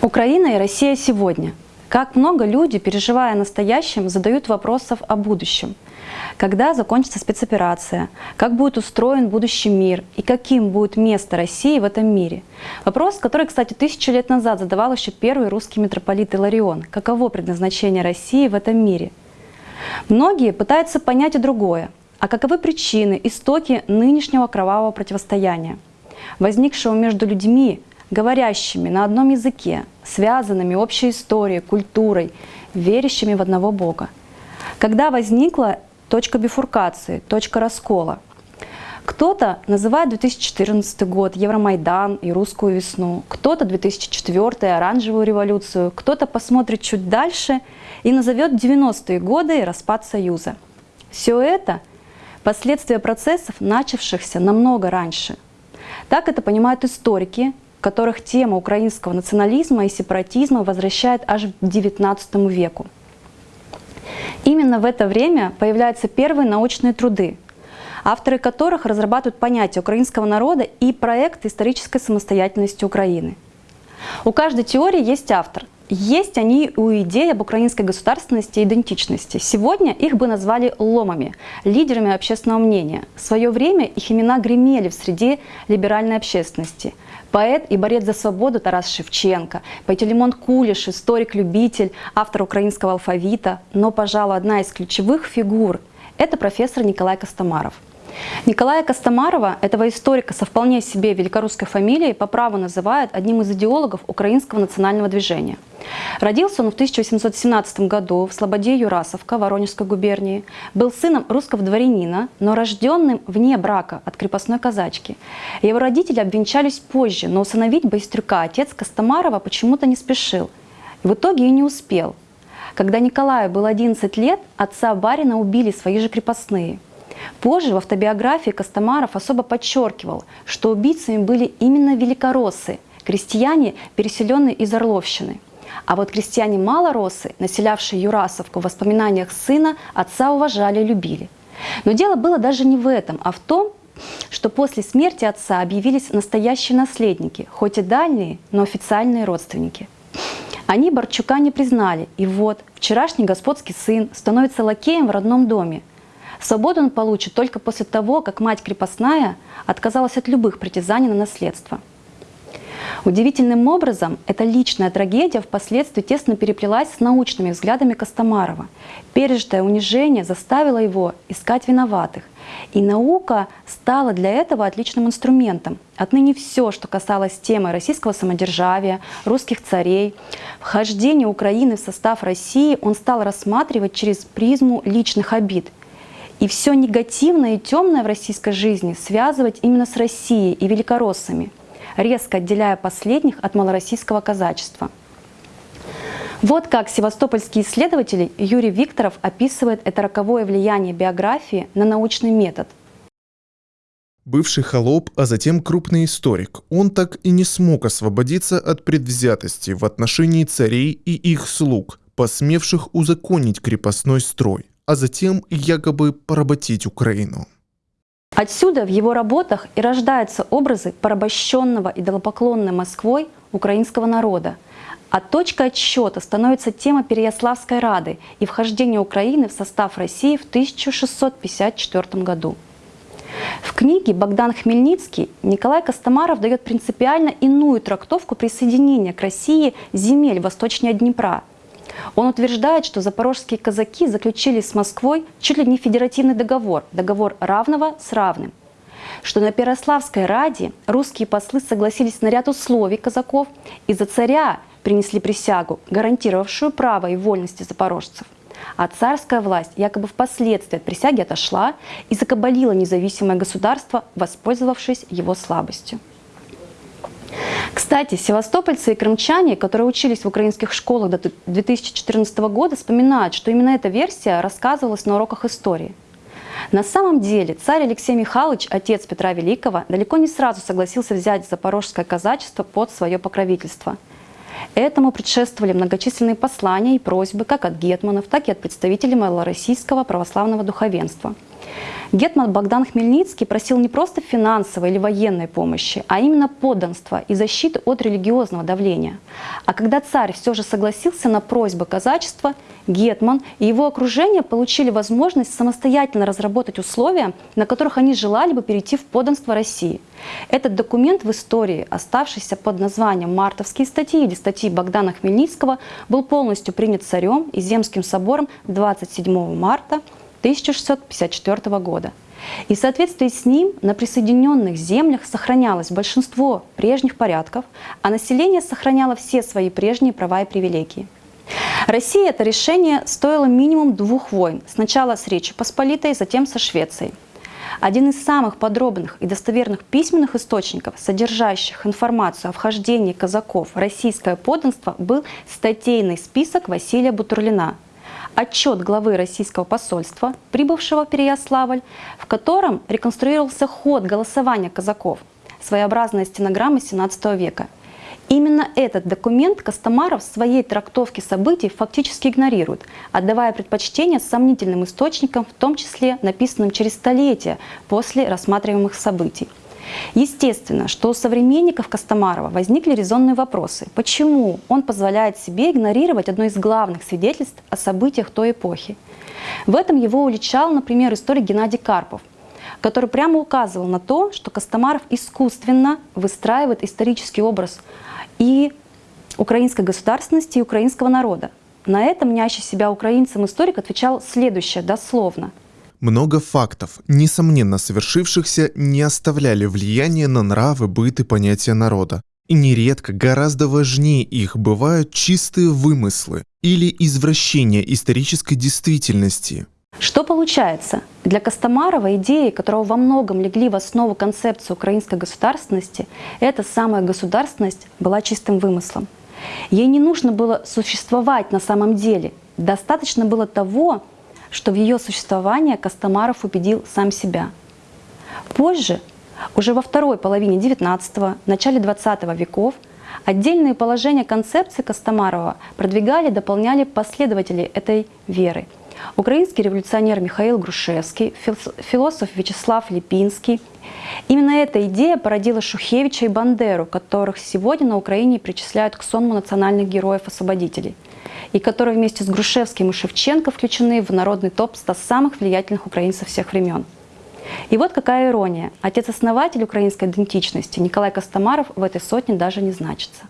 Украина и Россия сегодня. Как много люди, переживая о настоящем, задают вопросов о будущем. Когда закончится спецоперация, как будет устроен будущий мир и каким будет место России в этом мире. Вопрос, который, кстати, тысячу лет назад задавал еще первый русский митрополит Иларион. Каково предназначение России в этом мире? Многие пытаются понять и другое. А каковы причины, истоки нынешнего кровавого противостояния, возникшего между людьми, говорящими на одном языке, связанными общей историей, культурой, верящими в одного Бога. Когда возникла точка бифуркации, точка раскола. Кто-то называет 2014 год, Евромайдан и русскую весну, кто-то 2004 оранжевую революцию, кто-то посмотрит чуть дальше и назовет 90-е годы и распад Союза. Все это – последствия процессов, начавшихся намного раньше. Так это понимают историки, которых тема украинского национализма и сепаратизма возвращает аж к XIX веку. Именно в это время появляются первые научные труды, авторы которых разрабатывают понятие украинского народа и проект исторической самостоятельности Украины. У каждой теории есть автор. Есть они у идей об украинской государственности и идентичности. Сегодня их бы назвали ломами, лидерами общественного мнения. В свое время их имена гремели в среде либеральной общественности – Поэт и борец за свободу Тарас Шевченко, Пантелеймон Кулиш, историк-любитель, автор украинского алфавита, но, пожалуй, одна из ключевых фигур – это профессор Николай Костомаров – Николая Костомарова, этого историка со вполне себе великорусской фамилией, по праву называют одним из идеологов украинского национального движения. Родился он в 1817 году в Слободе Юрасовка Воронежской губернии. Был сыном русского дворянина, но рожденным вне брака от крепостной казачки. Его родители обвенчались позже, но усыновить Байстрюка отец Костомарова почему-то не спешил. В итоге и не успел. Когда Николаю было 11 лет, отца барина убили свои же крепостные – Позже в автобиографии Костомаров особо подчеркивал, что убийцами были именно великороссы, крестьяне, переселенные из Орловщины. А вот крестьяне малоросы, населявшие Юрасовку в воспоминаниях сына, отца уважали и любили. Но дело было даже не в этом, а в том, что после смерти отца объявились настоящие наследники, хоть и дальние, но официальные родственники. Они Борчука не признали, и вот вчерашний господский сын становится лакеем в родном доме, Свободу он получит только после того, как мать крепостная отказалась от любых притязаний на наследство. Удивительным образом эта личная трагедия впоследствии тесно переплелась с научными взглядами Костомарова. Пережитое унижение заставило его искать виноватых. И наука стала для этого отличным инструментом. Отныне все, что касалось темы российского самодержавия, русских царей, вхождения Украины в состав России, он стал рассматривать через призму личных обид и все негативное и темное в российской жизни связывать именно с Россией и великороссами, резко отделяя последних от малороссийского казачества. Вот как севастопольский исследователь Юрий Викторов описывает это роковое влияние биографии на научный метод. Бывший холоп, а затем крупный историк, он так и не смог освободиться от предвзятости в отношении царей и их слуг, посмевших узаконить крепостной строй а затем якобы поработить Украину. Отсюда в его работах и рождаются образы порабощенного идолопоклонной Москвой украинского народа. А точкой отсчета становится тема Переяславской Рады и вхождение Украины в состав России в 1654 году. В книге Богдан Хмельницкий Николай Костомаров дает принципиально иную трактовку присоединения к России земель восточнее Днепра – он утверждает, что запорожские казаки заключили с Москвой чуть ли не федеративный договор, договор равного с равным что на Перославской Раде русские послы согласились на ряд условий казаков и за царя принесли присягу, гарантировавшую право и вольности запорожцев. А царская власть якобы впоследствии от присяги отошла и закабалила независимое государство, воспользовавшись его слабостью. Кстати, севастопольцы и крымчане, которые учились в украинских школах до 2014 года, вспоминают, что именно эта версия рассказывалась на уроках истории. На самом деле царь Алексей Михайлович, отец Петра Великого, далеко не сразу согласился взять запорожское казачество под свое покровительство. Этому предшествовали многочисленные послания и просьбы как от гетманов, так и от представителей малороссийского православного духовенства. Гетман Богдан Хмельницкий просил не просто финансовой или военной помощи, а именно подданства и защиты от религиозного давления. А когда царь все же согласился на просьбы казачества, Гетман и его окружение получили возможность самостоятельно разработать условия, на которых они желали бы перейти в подданство России. Этот документ в истории, оставшийся под названием «Мартовские статьи» или статьи Богдана Хмельницкого, был полностью принят царем и Земским собором 27 марта 1654 года. И в соответствии с ним на присоединенных землях сохранялось большинство прежних порядков, а население сохраняло все свои прежние права и привилегии. России это решение стоило минимум двух войн. Сначала с Речи Посполитой, затем со Швецией. Один из самых подробных и достоверных письменных источников, содержащих информацию о вхождении казаков в российское подданство, был статейный список Василия Бутурлина – отчет главы российского посольства, прибывшего в Переяславль, в котором реконструировался ход голосования казаков, своеобразная стенограмма XVII века. Именно этот документ Костомаров в своей трактовке событий фактически игнорирует, отдавая предпочтение сомнительным источникам, в том числе написанным через столетия после рассматриваемых событий. Естественно, что у современников Костомарова возникли резонные вопросы. Почему он позволяет себе игнорировать одно из главных свидетельств о событиях той эпохи? В этом его уличал, например, историк Геннадий Карпов, который прямо указывал на то, что Костомаров искусственно выстраивает исторический образ и украинской государственности, и украинского народа. На это мнящий себя украинцем историк отвечал следующее, дословно – много фактов, несомненно совершившихся, не оставляли влияния на нравы, быт и понятия народа. И нередко гораздо важнее их бывают чистые вымыслы или извращения исторической действительности. Что получается? Для Костомарова идеи, которого во многом легли в основу концепции украинской государственности, эта самая государственность была чистым вымыслом. Ей не нужно было существовать на самом деле. Достаточно было того, что в ее существование Костомаров убедил сам себя. Позже, уже во второй половине XIX – начале XX веков, отдельные положения концепции Костомарова продвигали дополняли последователи этой веры. Украинский революционер Михаил Грушевский, философ Вячеслав Липинский. Именно эта идея породила Шухевича и Бандеру, которых сегодня на Украине причисляют к сонму национальных героев-освободителей – и которые вместе с Грушевским и Шевченко включены в народный топ 100 самых влиятельных украинцев всех времен. И вот какая ирония. Отец-основатель украинской идентичности Николай Костомаров в этой сотне даже не значится.